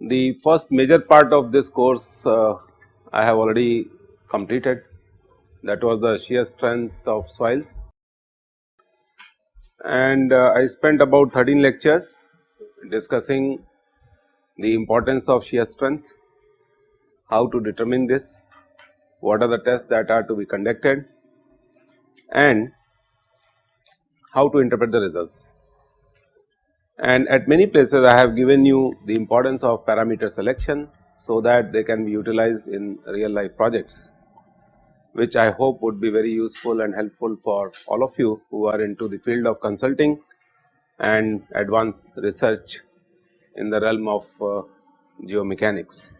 The first major part of this course uh, I have already completed. That was the shear strength of soils. And uh, I spent about 13 lectures discussing the importance of shear strength, how to determine this, what are the tests that are to be conducted and how to interpret the results. And at many places I have given you the importance of parameter selection so that they can be utilized in real life projects which I hope would be very useful and helpful for all of you who are into the field of consulting and advanced research in the realm of uh, geomechanics.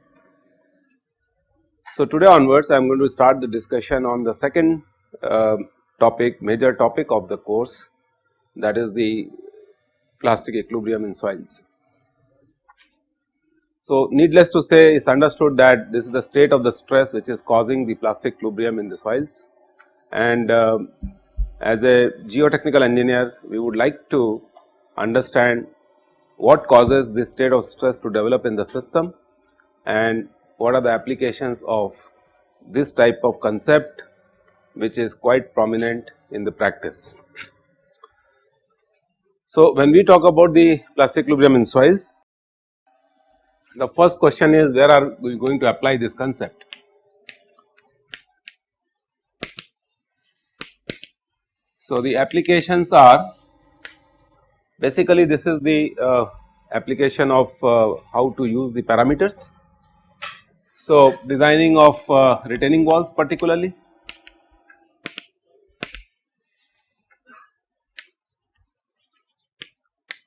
So, today onwards I am going to start the discussion on the second uh, topic major topic of the course that is the plastic equilibrium in soils. So, needless to say it is understood that this is the state of the stress which is causing the plastic equilibrium in the soils and uh, as a geotechnical engineer we would like to understand what causes this state of stress to develop in the system and what are the applications of this type of concept which is quite prominent in the practice. So, when we talk about the plastic equilibrium in soils, the first question is where are we going to apply this concept? So, the applications are basically this is the uh, application of uh, how to use the parameters. So, designing of uh, retaining walls particularly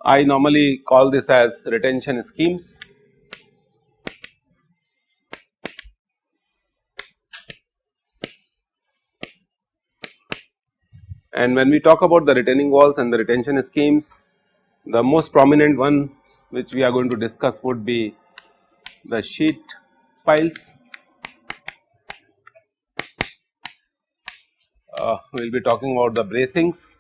I normally call this as retention schemes. And when we talk about the retaining walls and the retention schemes, the most prominent one which we are going to discuss would be the sheet piles. Uh, we will be talking about the bracings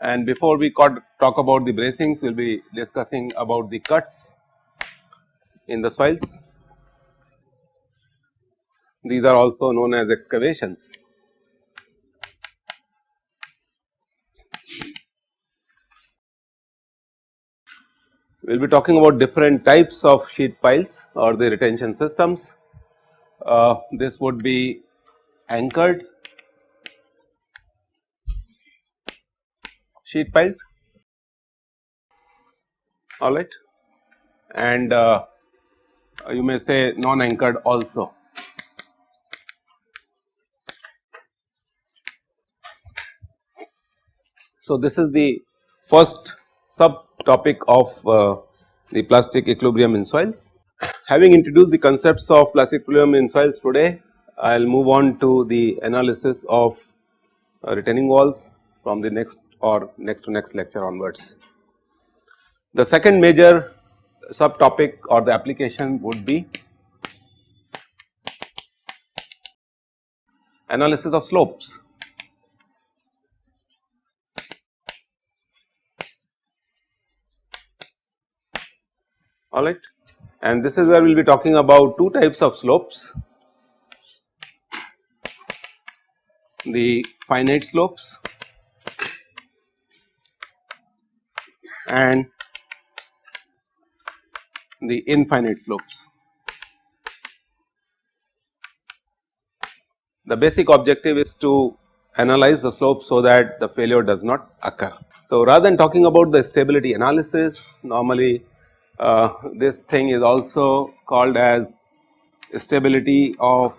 and before we talk about the bracings we will be discussing about the cuts in the soils. These are also known as excavations. We will be talking about different types of sheet piles or the retention systems. Uh, this would be anchored sheet piles alright and uh, you may say non anchored also. So, this is the first subtopic of uh, the plastic equilibrium in soils. Having introduced the concepts of plastic equilibrium in soils today, I will move on to the analysis of uh, retaining walls from the next or next to next lecture onwards. The second major subtopic or the application would be analysis of slopes. Alright and this is where we will be talking about two types of slopes the finite slopes and the infinite slopes. The basic objective is to analyze the slope so that the failure does not occur. So, rather than talking about the stability analysis normally uh, this thing is also called as stability of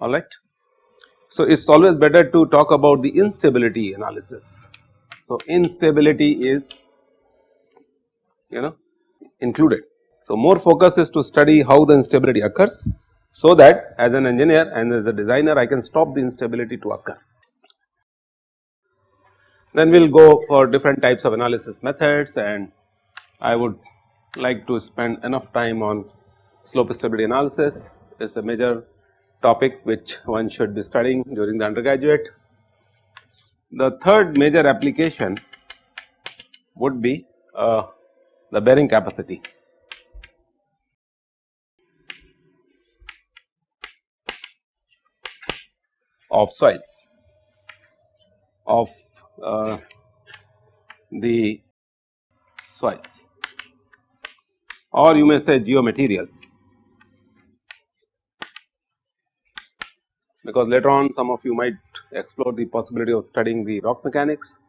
alright. So, it is always better to talk about the instability analysis. So, instability is you know included. So, more focus is to study how the instability occurs so that as an engineer and as a designer I can stop the instability to occur. Then we will go for different types of analysis methods and I would like to spend enough time on slope stability analysis is a major topic which one should be studying during the undergraduate. The third major application would be uh, the bearing capacity. Of soils of uh, the soils or you may say geomaterials because later on some of you might explore the possibility of studying the rock mechanics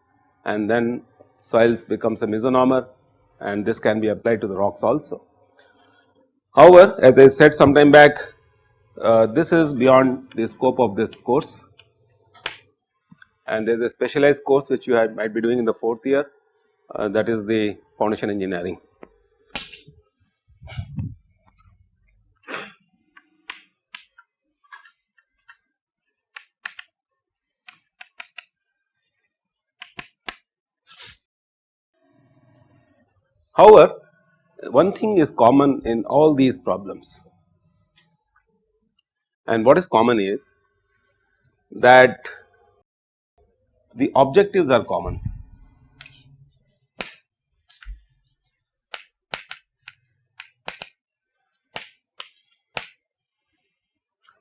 and then soils becomes a mesonormer and this can be applied to the rocks also. However, as I said some time back uh, this is beyond the scope of this course and there is a specialized course which you might be doing in the fourth year uh, that is the foundation engineering. However, one thing is common in all these problems and what is common is that the objectives are common.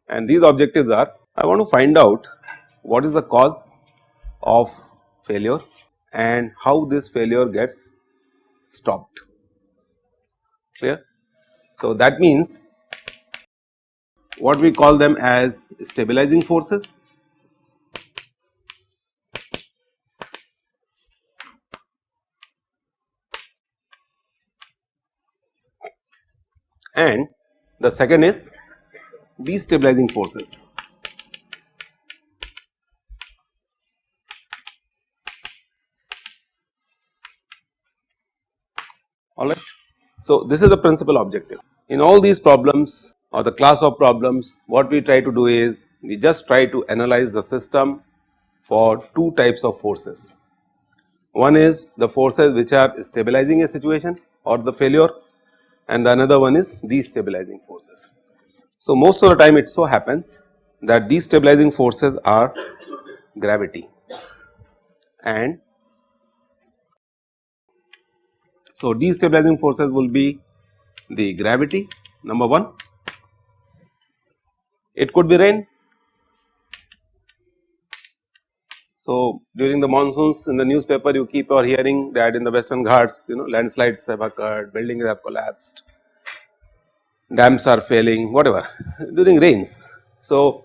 And these objectives are I want to find out what is the cause of failure and how this failure gets stopped clear. So, that means what we call them as stabilizing forces and the second is destabilizing forces. Alright. So, this is the principal objective. In all these problems or the class of problems what we try to do is we just try to analyze the system for two types of forces. One is the forces which are stabilizing a situation or the failure and the another one is destabilizing forces. So, most of the time it so happens that destabilizing forces are gravity and so destabilizing forces will be the gravity number 1 it could be rain. So, during the monsoons in the newspaper you keep on hearing that in the western ghats you know landslides have occurred, buildings have collapsed, dams are failing whatever during rains. So,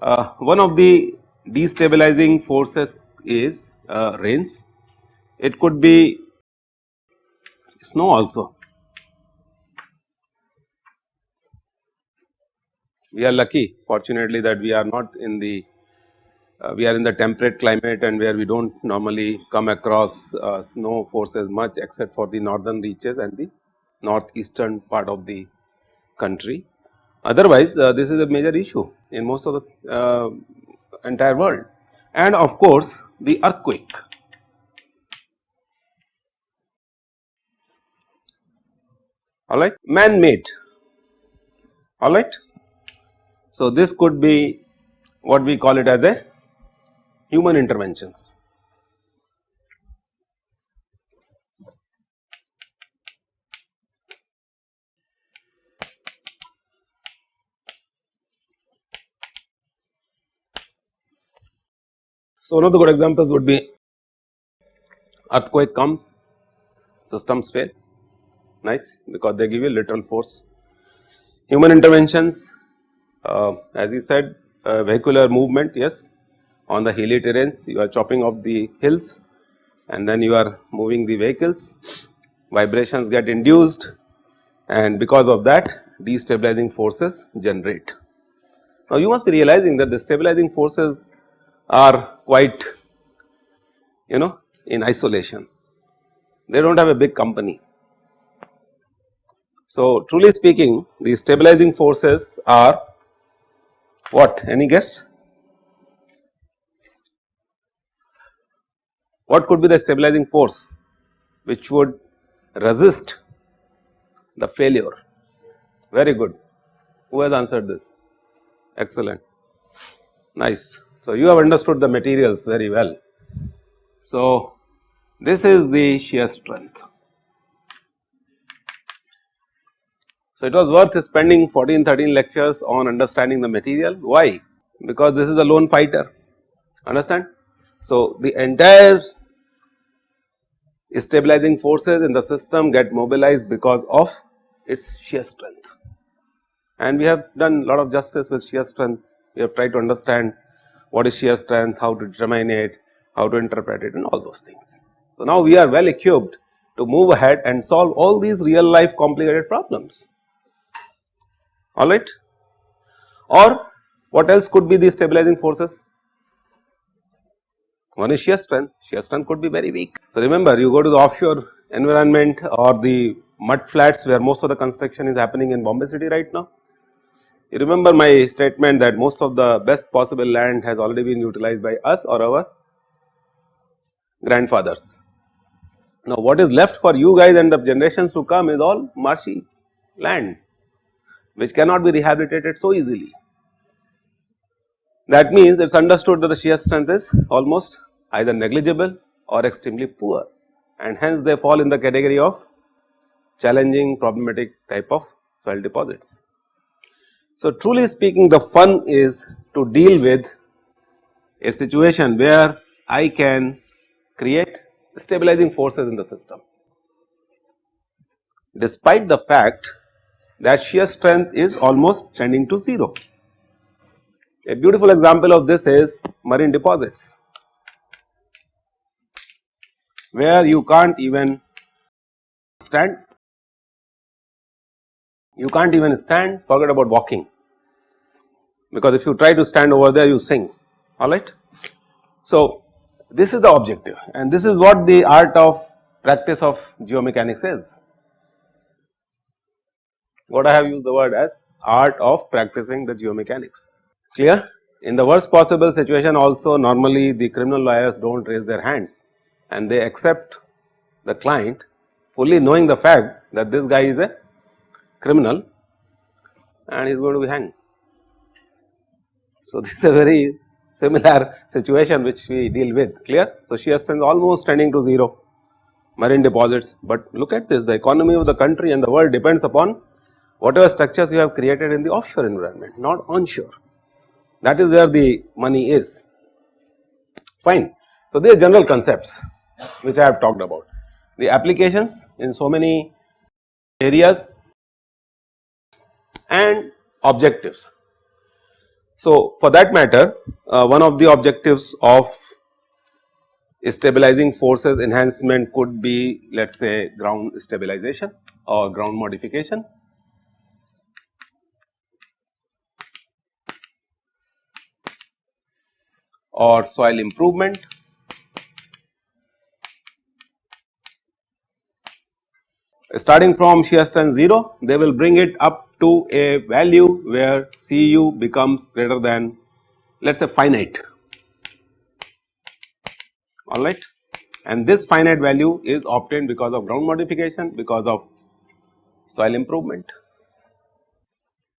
uh, one of the destabilizing forces is uh, rains, it could be snow also we are lucky fortunately that we are not in the uh, we are in the temperate climate and where we do not normally come across uh, snow forces much except for the northern reaches and the northeastern part of the country. Otherwise, uh, this is a major issue in most of the uh, entire world and of course, the earthquake. Alright, man made alright. So, this could be what we call it as a human interventions. So, one of the good examples would be earthquake comes, systems fail, nice because they give you lateral force. Human interventions as he said uh, vehicular movement yes on the hilly terrains you are chopping off the hills and then you are moving the vehicles vibrations get induced and because of that destabilizing forces generate. Now you must be realizing that the stabilizing forces are quite you know in isolation they do not have a big company. So truly speaking the stabilizing forces are What any guess? What could be the stabilizing force which would resist the failure? Very good. Who has answered this? Excellent. Nice. So, you have understood the materials very well. So, this is the shear strength. So, it was worth spending 14 13 lectures on understanding the material. Why? Because this is a lone fighter understand. So, the entire stabilizing forces in the system get mobilized because of its shear strength and we have done a lot of justice with shear strength. We have tried to understand what is shear strength, how to determine it, how to interpret it and all those things. So, now we are well equipped to move ahead and solve all these real life complicated problems alright. Or what else could be the stabilizing forces? One is shear strength, shear strength could be very weak. So, remember you go to the offshore environment or the mud flats where most of the construction is happening in Bombay city right now. You remember my statement that most of the best possible land has already been utilized by us or our grandfathers. Now, what is left for you guys and the generations to come is all marshy land which cannot be rehabilitated so easily. That means it is understood that the shear strength is almost either negligible or extremely poor and hence they fall in the category of challenging problematic type of soil deposits. So, truly speaking the fun is to deal with a situation where I can create stabilizing forces in the system. Despite the fact that shear strength is almost tending to 0. A beautiful example of this is marine deposits where you can't even stand you can't even stand forget about walking because if you try to stand over there you sink alright. So, this is the objective and this is what the art of practice of geomechanics is. What I have used the word as art of practicing the geomechanics clear. In the worst possible situation also normally the criminal lawyers do not raise their hands and they accept the client fully knowing the fact that this guy is a criminal and he is going to be hanged. So, this is a very similar situation which we deal with clear. So, shear strength almost tending to 0 marine deposits, but look at this the economy of the country and the world depends upon whatever structures you have created in the offshore environment not onshore that is where the money is fine. So, these are general concepts which I have talked about the applications in so many areas and objectives. So, for that matter uh, one of the objectives of stabilizing forces enhancement could be let us say ground stabilization or ground modification. Or soil improvement. Starting from shear strength 0 they will bring it up to a value where Cu becomes greater than let us say finite. Alright? And this finite value is obtained because of ground modification because of soil improvement.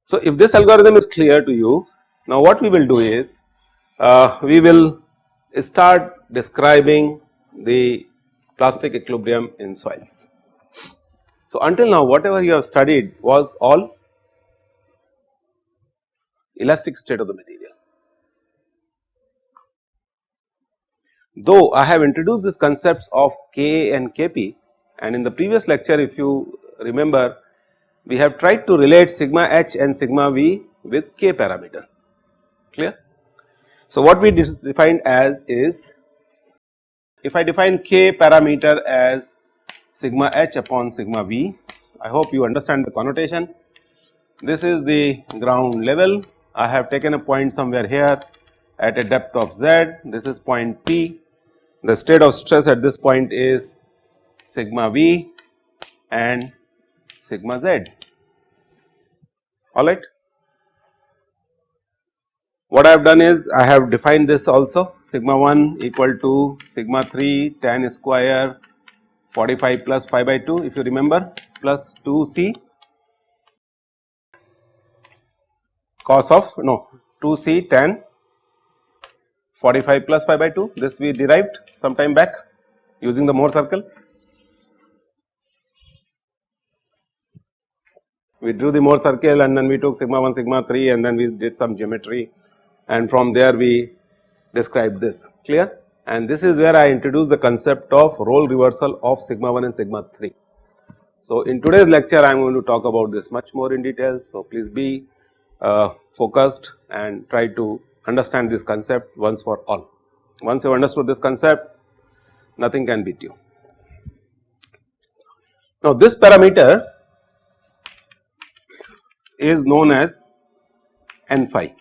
So, if this algorithm is clear to you now what we will do is uh, we will start describing the plastic equilibrium in soils. So, until now whatever you have studied was all elastic state of the material. Though I have introduced these concepts of K and Kp and in the previous lecture if you remember we have tried to relate sigma h and sigma v with K parameter clear. So, what we defined as is if I define K parameter as sigma h upon sigma v. I hope you understand the connotation. This is the ground level. I have taken a point somewhere here at a depth of z. This is point P. The state of stress at this point is sigma v and sigma z. All right. What I have done is I have defined this also. Sigma 1 equal to sigma 3 tan square 45 plus phi by 2 if you remember plus 2 c. Cos of no 2 c tan 45 plus phi by 2 this we derived some time back using the Mohr circle. We drew the Mohr circle and then we took sigma 1 sigma 3 and then we did some geometry and from there we described this clear and this is where I introduce the concept of role reversal of sigma 1 and sigma 3. So, in today's lecture I am going to talk about this much more in detail. So, please be uh, focused and try to understand this concept once for all. Once you have understood this concept nothing can beat you. Now, this parameter is known as n phi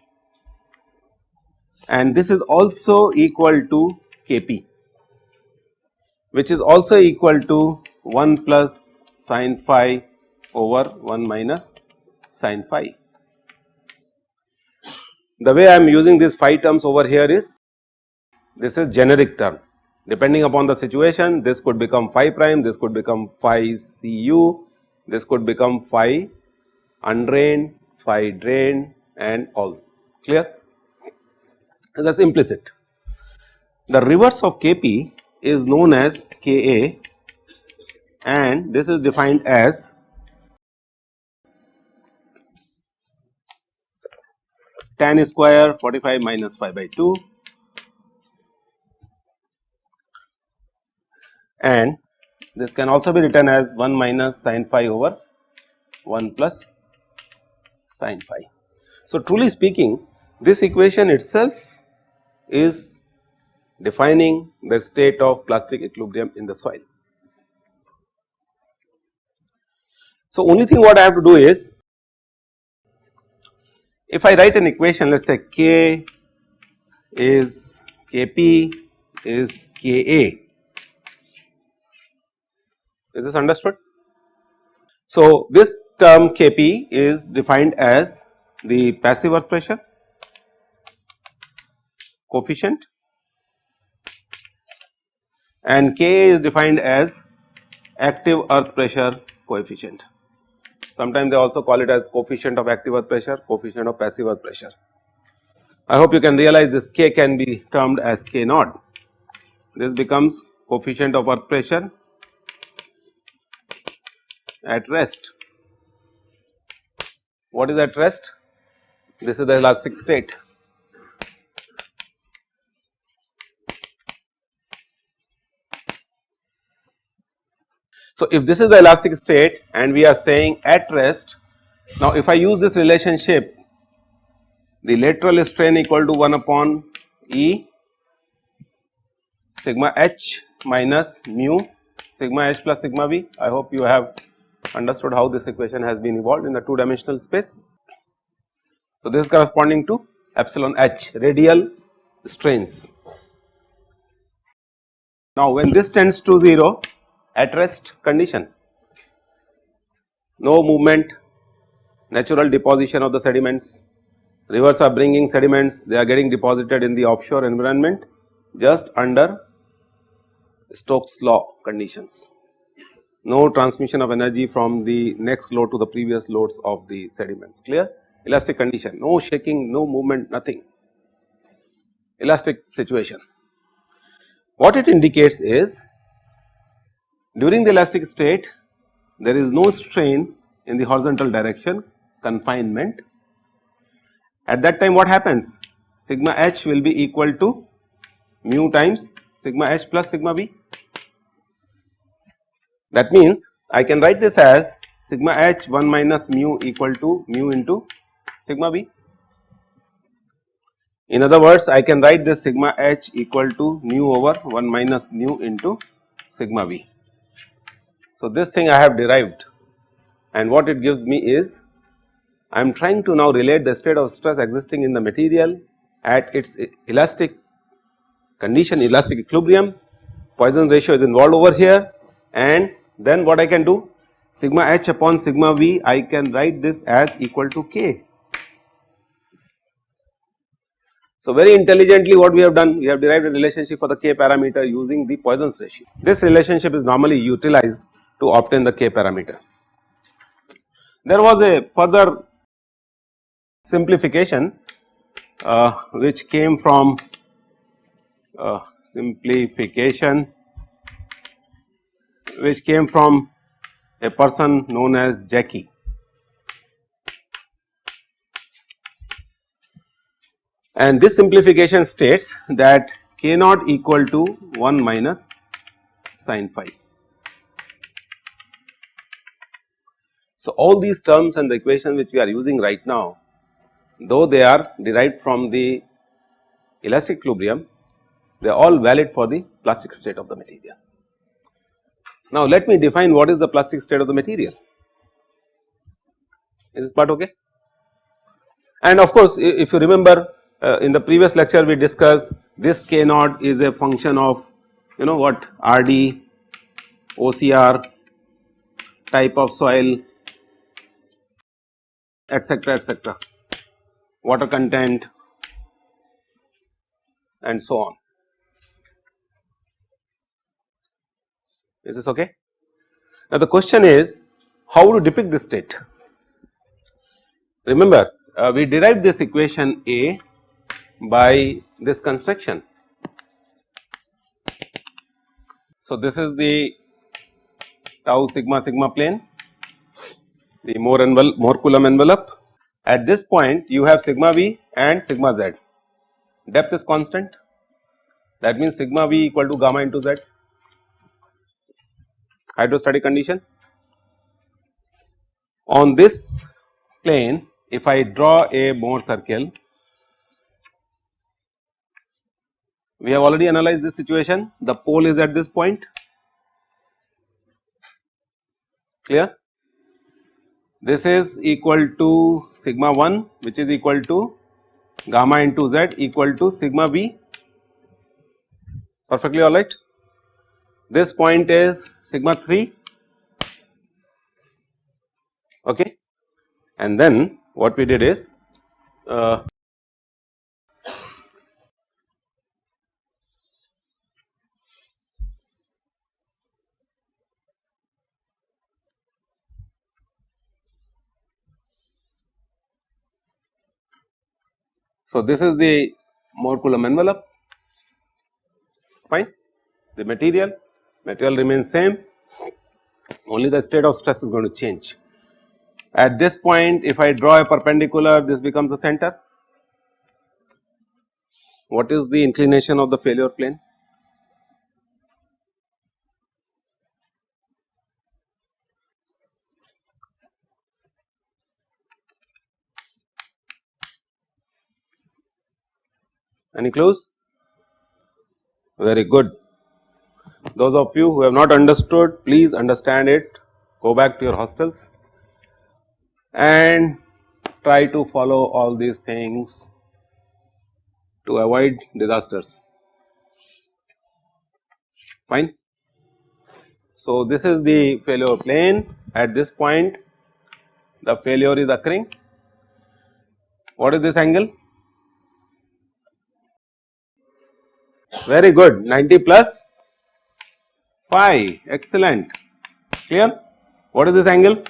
and this is also equal to Kp which is also equal to 1 plus sin phi over 1 minus sin phi. The way I am using these phi terms over here is this is generic term. Depending upon the situation this could become phi prime, this could become phi cu, this could become phi undrained, phi drained and all. Clear that is implicit. The reverse of Kp is known as Ka and this is defined as tan square 45 minus phi by 2 and this can also be written as 1 minus sin phi over 1 plus sin phi. So, truly speaking this equation itself is defining the state of plastic equilibrium in the soil. So, only thing what I have to do is if I write an equation let us say K is Kp is Ka is this understood? So, this term Kp is defined as the passive earth pressure coefficient and K is defined as active earth pressure coefficient. Sometimes they also call it as coefficient of active earth pressure, coefficient of passive earth pressure. I hope you can realize this K can be termed as K naught. This becomes coefficient of earth pressure at rest. What is at rest? This is the elastic state. So, if this is the elastic state and we are saying at rest, now if I use this relationship the lateral strain equal to 1 upon E sigma h minus mu sigma h plus sigma v. I hope you have understood how this equation has been evolved in the 2 dimensional space. So, this is corresponding to epsilon h radial strains. Now, when this tends to 0 at rest condition. No movement, natural deposition of the sediments, rivers are bringing sediments, they are getting deposited in the offshore environment just under Stokes law conditions. No transmission of energy from the next load to the previous loads of the sediments, clear? Elastic condition, no shaking, no movement, nothing, elastic situation. What it indicates is during the elastic state there is no strain in the horizontal direction confinement. At that time what happens? Sigma h will be equal to mu times sigma h plus sigma v. That means I can write this as sigma h 1 minus mu equal to mu into sigma v. In other words I can write this sigma h equal to mu over 1 minus mu into sigma v. So, this thing I have derived and what it gives me is I am trying to now relate the state of stress existing in the material at its elastic condition elastic equilibrium Poisson ratio is involved over here and then what I can do sigma h upon sigma v I can write this as equal to k. So, very intelligently what we have done we have derived a relationship for the k parameter using the Poisson's ratio. This relationship is normally utilized to obtain the k parameters. There was a further simplification uh, which came from uh, simplification which came from a person known as Jaky. and this simplification states that k naught equal to 1 minus sin phi. So, all these terms and the equation which we are using right now though they are derived from the elastic equilibrium they are all valid for the plastic state of the material. Now, let me define what is the plastic state of the material. Is this part okay? And of course if you remember uh, in the previous lecture we discussed this k naught is a function of you know what? RD, OCR type of soil etc etc water content and so on. Is this okay? Now the question is how to depict this state. Remember uh, we derived this equation A by this construction. So, this is the tau sigma sigma plane, the Mohr envelope, Mohr Coulomb envelope. At this point you have sigma v and sigma z, depth is constant that means sigma v equal to gamma into z hydrostatic condition. On this plane if I draw a Mohr circle We have already analyzed this situation, the pole is at this point, clear. This is equal to sigma 1 which is equal to gamma into z equal to sigma v perfectly alright. This point is sigma 3 okay? And then what we did is uh, So, this is the Mohr Coulomb envelope fine the material material remains same only the state of stress is going to change. At this point if I draw a perpendicular this becomes the center. What is the inclination of the failure plane? Any clues? Very good. Those of you who have not understood, please understand it, go back to your hostels and try to follow all these things to avoid disasters. Fine. So, this is the failure plane at this point the failure is occurring. What is this angle? Very good 90 plus phi excellent clear. What is this angle?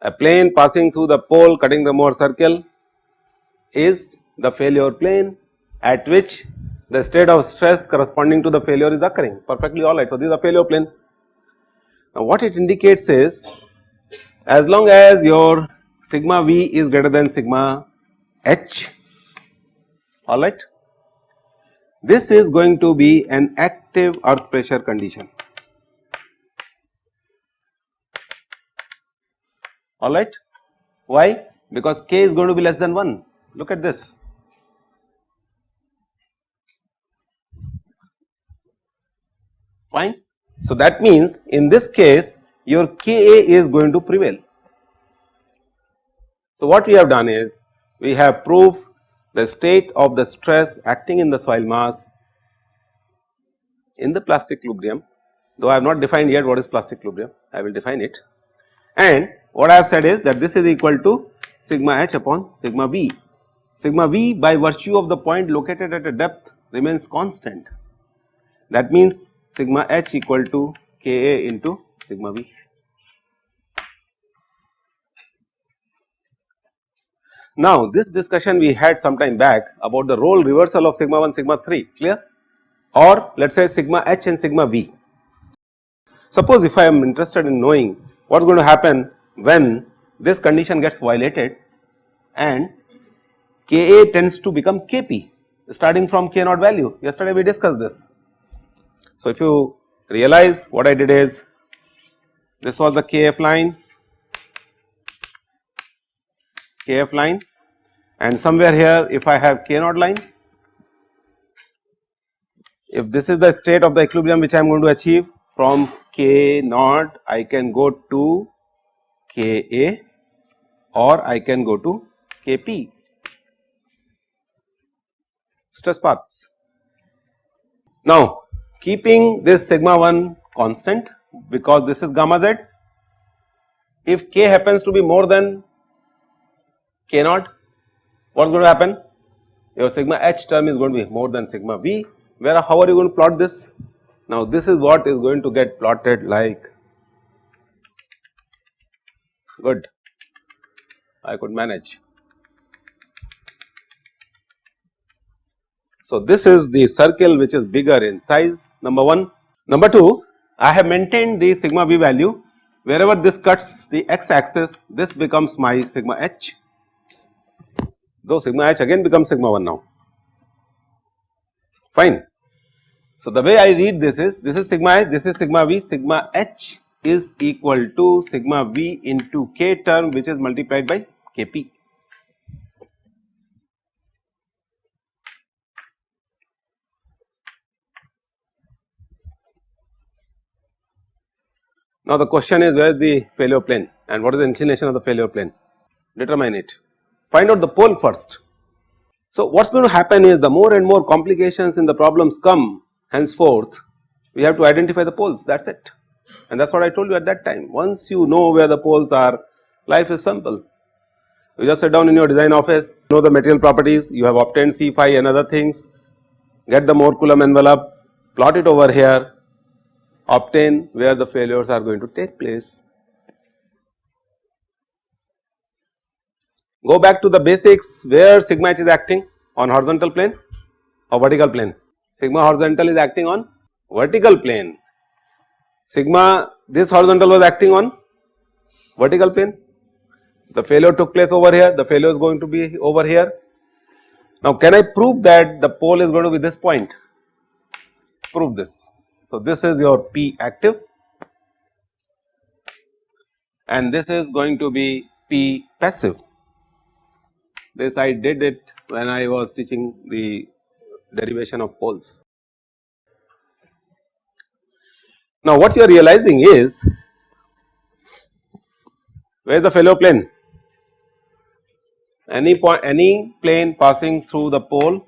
A plane passing through the pole cutting the Mohr circle is the failure plane at which the state of stress corresponding to the failure is occurring perfectly alright. So, this is a failure plane. Now, what it indicates is as long as your sigma v is greater than sigma H alright. This is going to be an active earth pressure condition alright. Why? Because K is going to be less than 1 look at this. Fine. So, that means in this case your Ka is going to prevail. So, what we have done is we have proved the state of the stress acting in the soil mass in the plastic equilibrium though I have not defined yet what is plastic equilibrium I will define it and what I have said is that this is equal to sigma h upon sigma v. Sigma v by virtue of the point located at a depth remains constant. That means sigma h equal to Ka into sigma v. Now this discussion we had some time back about the role reversal of sigma 1 sigma 3 clear or let us say sigma h and sigma v. Suppose if I am interested in knowing what is going to happen when this condition gets violated and Ka tends to become Kp starting from K naught value yesterday we discussed this. So if you realize what I did is this was the Kf line Kf line and somewhere here if I have K naught line, if this is the state of the equilibrium which I am going to achieve from K naught I can go to Ka or I can go to Kp stress paths. Now keeping this sigma 1 constant because this is gamma z if k happens to be more than k naught what is going to happen? Your sigma h term is going to be more than sigma v. Where how are you going to plot this? Now this is what is going to get plotted like good. I could manage. So this is the circle which is bigger in size number 1. Number 2 I have maintained the sigma v value. Wherever this cuts the x axis this becomes my sigma h though sigma h again becomes sigma 1 now fine. So the way I read this is this is sigma h this is sigma v sigma h is equal to sigma v into k term which is multiplied by kp. Now the question is where is the failure plane and what is the inclination of the failure plane determine it find out the pole first. So what is going to happen is the more and more complications in the problems come henceforth we have to identify the poles that is it and that is what I told you at that time once you know where the poles are life is simple. You just sit down in your design office know the material properties you have obtained C phi and other things get the Mohr Coulomb envelope plot it over here obtain where the failures are going to take place. Go back to the basics where sigma h is acting on horizontal plane or vertical plane. Sigma horizontal is acting on vertical plane. Sigma this horizontal was acting on vertical plane. The failure took place over here, the failure is going to be over here. Now can I prove that the pole is going to be this point? Prove this. So, this is your P active and this is going to be P passive. This I did it when I was teaching the derivation of poles. Now, what you are realizing is where is the failure plane? Any point, any plane passing through the pole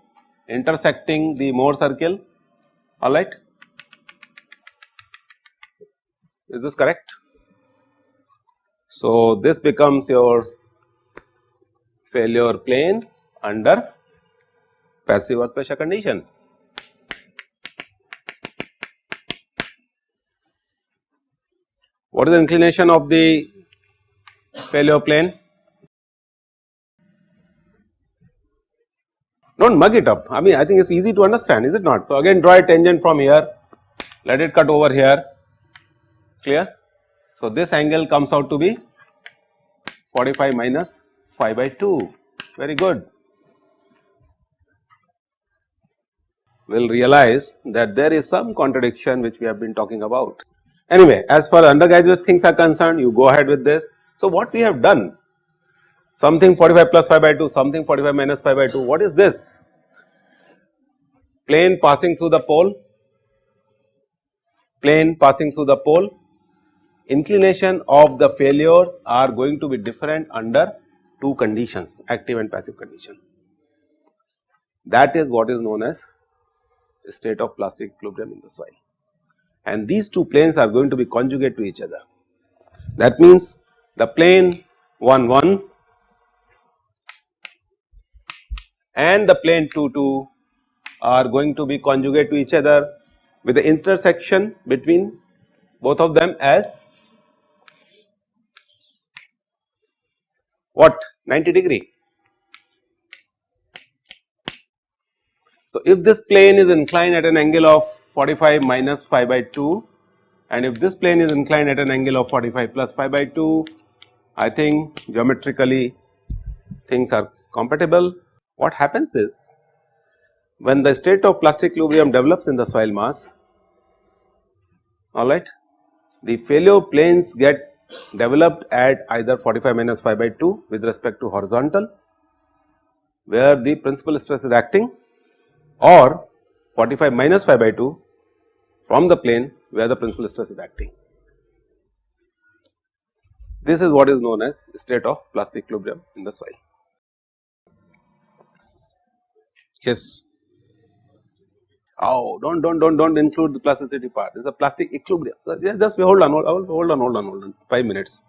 intersecting the Mohr circle, alright. is this correct? So, this becomes your failure plane under passive earth pressure condition. What is the inclination of the failure plane? Do not mug it up, I mean I think it is easy to understand is it not. So, again draw a tangent from here, let it cut over here clear. So, this angle comes out to be 45 minus phi by 2 very good. We will realize that there is some contradiction which we have been talking about. Anyway, as far as undergraduate things are concerned you go ahead with this. So, what we have done something 45 plus phi by 2 something 45 minus phi by 2 what is this? Plane passing through the pole, plane passing through the pole inclination of the failures are going to be different under two conditions active and passive condition. That is what is known as state of plastic equilibrium in the soil and these two planes are going to be conjugate to each other. That means the plane 1 1 and the plane 2 2 are going to be conjugate to each other with the intersection between both of them as what 90 degree. So, if this plane is inclined at an angle of 45 minus phi by 2 and if this plane is inclined at an angle of 45 plus phi by 2, I think geometrically things are compatible. What happens is when the state of plastic equilibrium develops in the soil mass, alright, the failure planes get developed at either 45 minus phi by 2 with respect to horizontal where the principal stress is acting or 45 minus phi by 2 from the plane where the principal stress is acting. This is what is known as state of plastic equilibrium in the soil. Yes. Oh, don't don't don't don't include the plasticity part. This is a plastic equilibrium. Just hold on, hold on, hold on, hold on, hold on. Five minutes.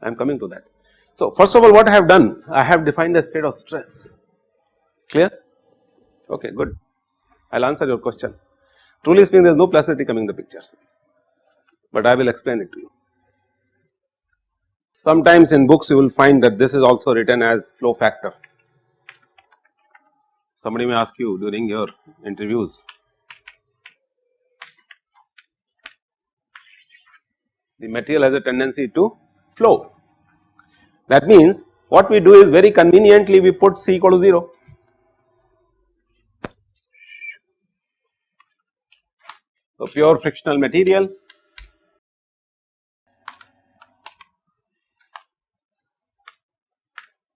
I am coming to that. So first of all, what I have done? I have defined the state of stress. Clear? Okay, good. I will answer your question. Truly speaking, there is no plasticity coming in the picture, but I will explain it to you. Sometimes in books you will find that this is also written as flow factor. Somebody may ask you during your interviews the material has a tendency to flow. That means what we do is very conveniently we put C equal to 0. So, pure frictional material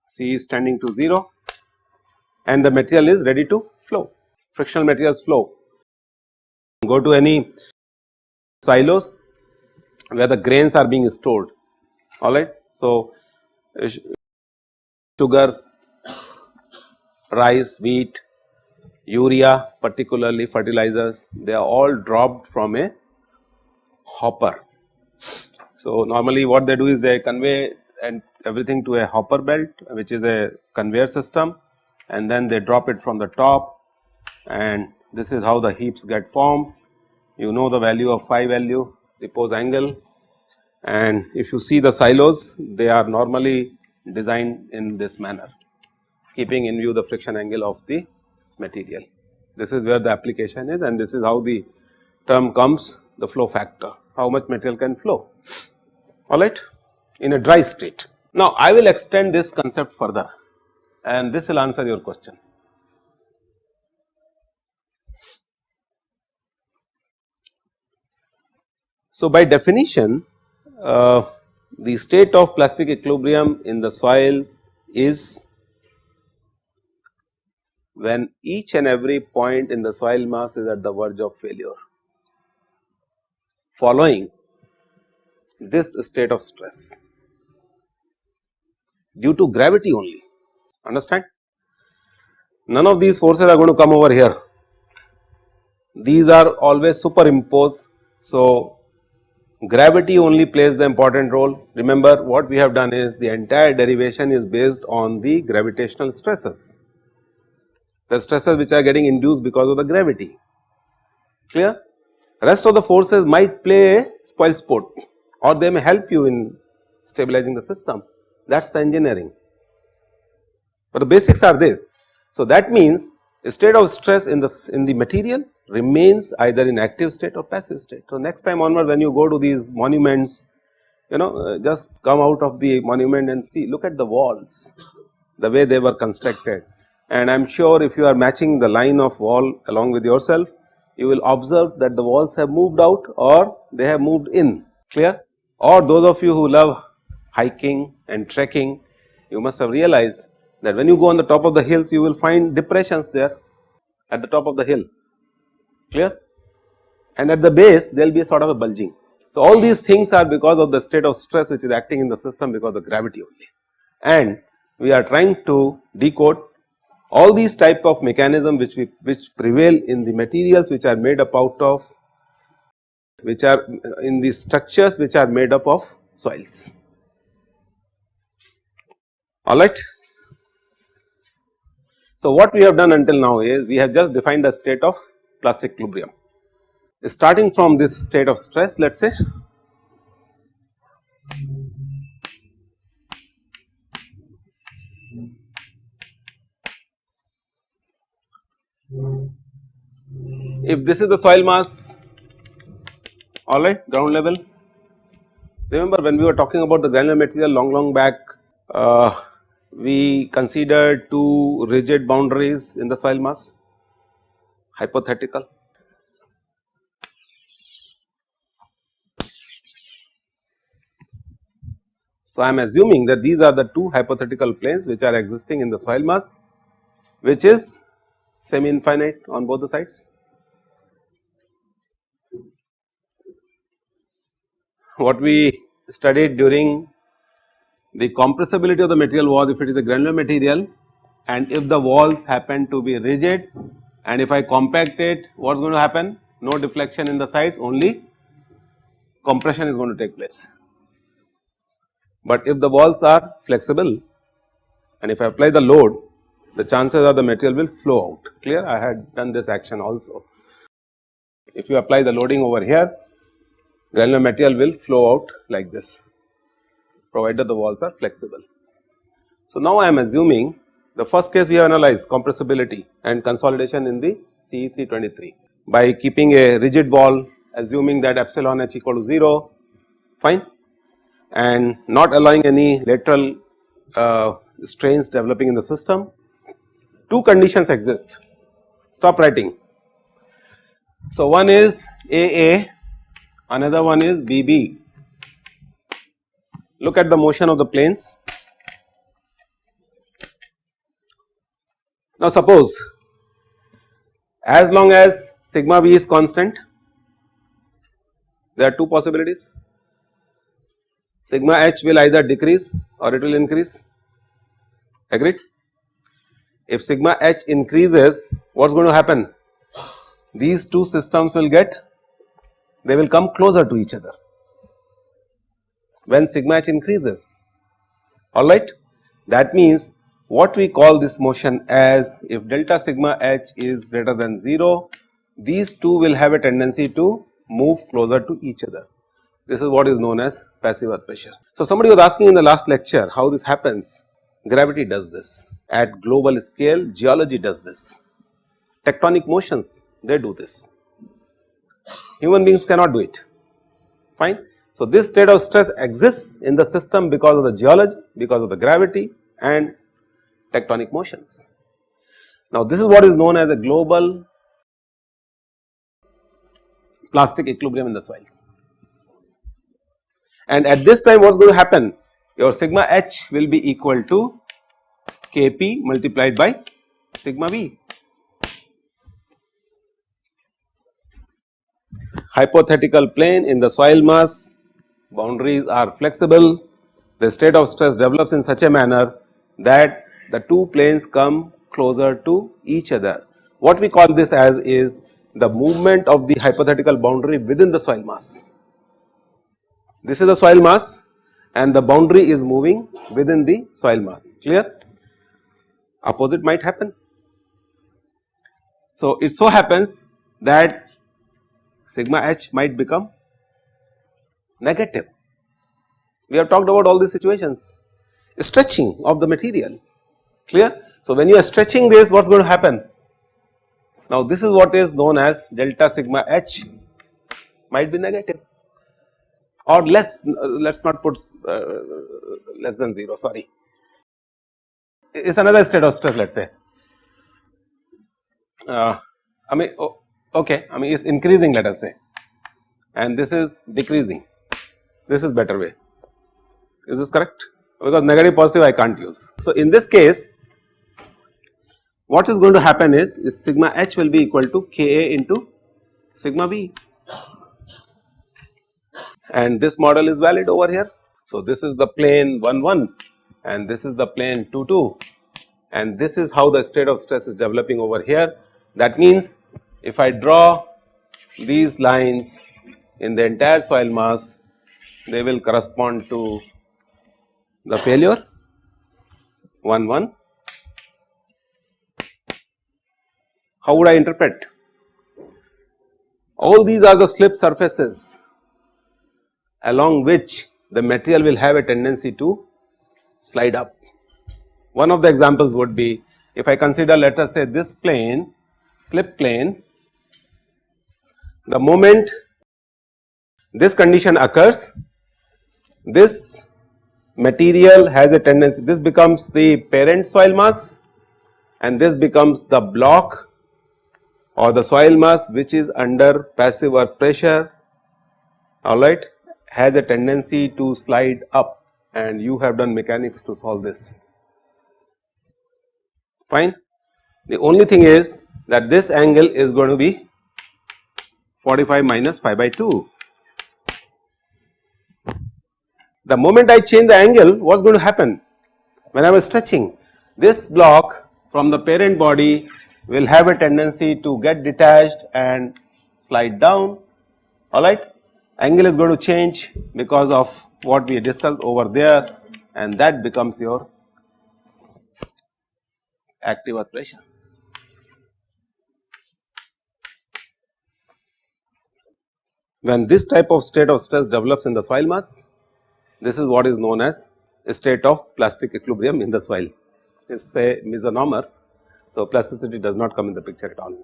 C is tending to 0 and the material is ready to flow, frictional materials flow. Go to any silos where the grains are being stored alright. So, uh, sugar, rice, wheat, urea particularly fertilizers they are all dropped from a hopper. So, normally what they do is they convey and everything to a hopper belt which is a conveyor system and then they drop it from the top and this is how the heaps get formed. You know the value of phi value repose angle and if you see the silos they are normally designed in this manner keeping in view the friction angle of the material. This is where the application is and this is how the term comes the flow factor how much material can flow alright in a dry state. Now I will extend this concept further and this will answer your question. So, by definition uh, the state of plastic equilibrium in the soils is when each and every point in the soil mass is at the verge of failure following this state of stress due to gravity only understand. None of these forces are going to come over here, these are always superimposed. So, gravity only plays the important role. Remember what we have done is the entire derivation is based on the gravitational stresses, the stresses which are getting induced because of the gravity, clear. Rest of the forces might play a spoil sport or they may help you in stabilizing the system that is the engineering but the basics are this. So, that means state of stress in the in the material remains either in active state or passive state. So, next time onward when you go to these monuments you know uh, just come out of the monument and see look at the walls the way they were constructed. And I am sure if you are matching the line of wall along with yourself you will observe that the walls have moved out or they have moved in. Clear? Or those of you who love hiking and trekking you must have realized that when you go on the top of the hills you will find depressions there at the top of the hill clear and at the base there will be a sort of a bulging. So, all these things are because of the state of stress which is acting in the system because of gravity only and we are trying to decode all these type of mechanism which we which prevail in the materials which are made up out of which are uh, in the structures which are made up of soils alright. So, what we have done until now is we have just defined a state of plastic equilibrium. Starting from this state of stress let us say if this is the soil mass alright ground level. Remember when we were talking about the granular material long long back uh, we considered two rigid boundaries in the soil mass hypothetical. So, I am assuming that these are the two hypothetical planes which are existing in the soil mass which is semi infinite on both the sides. What we studied during the compressibility of the material was if it is a granular material and if the walls happen to be rigid and if I compact it what is going to happen? No deflection in the sides only compression is going to take place. But if the walls are flexible and if I apply the load the chances are the material will flow out clear I had done this action also. If you apply the loading over here granular material will flow out like this provided the walls are flexible. So, now I am assuming the first case we have analyzed compressibility and consolidation in the CE 323 by keeping a rigid wall assuming that epsilon h equal to 0 fine and not allowing any lateral uh, strains developing in the system. Two conditions exist stop writing. So, one is AA another one is BB Look at the motion of the planes. Now suppose as long as sigma v is constant there are two possibilities sigma h will either decrease or it will increase agreed. If sigma h increases what is going to happen these two systems will get they will come closer to each other when sigma h increases. Alright. That means what we call this motion as if delta sigma h is greater than 0 these two will have a tendency to move closer to each other. This is what is known as passive earth pressure. So, somebody was asking in the last lecture how this happens. Gravity does this. At global scale geology does this. Tectonic motions they do this. Human beings cannot do it. Fine so, this state of stress exists in the system because of the geology, because of the gravity and tectonic motions. Now, this is what is known as a global plastic equilibrium in the soils. And at this time what is going to happen? Your sigma h will be equal to Kp multiplied by sigma v. Hypothetical plane in the soil mass boundaries are flexible, the state of stress develops in such a manner that the two planes come closer to each other. What we call this as is the movement of the hypothetical boundary within the soil mass. This is the soil mass and the boundary is moving within the soil mass clear opposite might happen. So, it so happens that sigma h might become negative. We have talked about all these situations. Stretching of the material. Clear. So, when you are stretching this what is going to happen? Now, this is what is known as delta sigma h. Might be negative. Or less let us not put uh, less than 0 sorry. It is another state of stress let us say. Uh, I mean oh, okay. I mean it is increasing let us say. And this is decreasing this is better way is this correct because negative positive I can't use. So, in this case what is going to happen is, is sigma h will be equal to Ka into sigma v and this model is valid over here. So, this is the plane 1 1 and this is the plane 2 2 and this is how the state of stress is developing over here. That means, if I draw these lines in the entire soil mass they will correspond to the failure 1 1 how would I interpret? All these are the slip surfaces along which the material will have a tendency to slide up. One of the examples would be if I consider let us say this plane slip plane the moment this condition occurs this material has a tendency this becomes the parent soil mass and this becomes the block or the soil mass which is under passive earth pressure alright has a tendency to slide up and you have done mechanics to solve this fine. The only thing is that this angle is going to be 45 minus phi by 2. The moment I change the angle what is going to happen? When I was stretching this block from the parent body will have a tendency to get detached and slide down. Alright angle is going to change because of what we discussed over there and that becomes your active earth pressure. When this type of state of stress develops in the soil mass, this is what is known as a state of plastic equilibrium in the soil. It is a misnomer. So, plasticity does not come in the picture at all.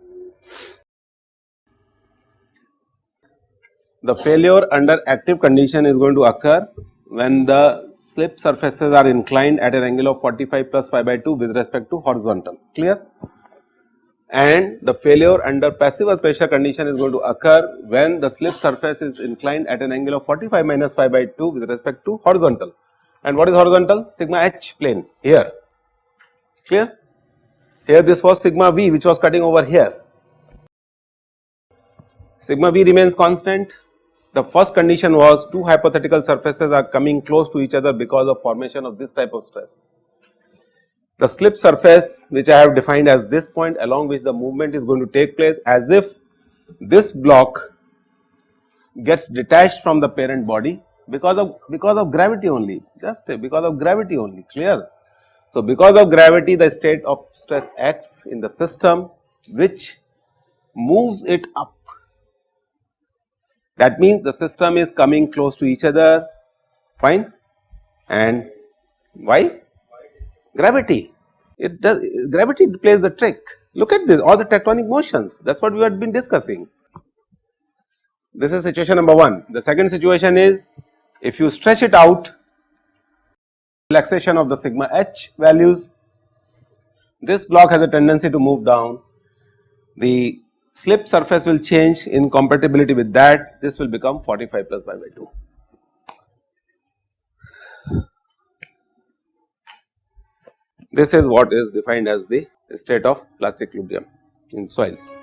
The failure under active condition is going to occur when the slip surfaces are inclined at an angle of 45 plus phi by 2 with respect to horizontal clear and the failure under passive earth pressure condition is going to occur when the slip surface is inclined at an angle of 45 minus phi by 2 with respect to horizontal. And what is horizontal? Sigma h plane here. Clear? Here this was sigma v which was cutting over here. Sigma v remains constant. The first condition was two hypothetical surfaces are coming close to each other because of formation of this type of stress. The slip surface which I have defined as this point along which the movement is going to take place as if this block gets detached from the parent body because of because of gravity only just because of gravity only clear. So, because of gravity the state of stress acts in the system which moves it up that means the system is coming close to each other fine and why? Gravity. It does gravity plays the trick. Look at this all the tectonic motions that is what we have been discussing. This is situation number 1. The second situation is if you stretch it out relaxation of the sigma h values this block has a tendency to move down the slip surface will change in compatibility with that this will become 45 plus phi by 2. This is what is defined as the state of plastic equilibrium in soils.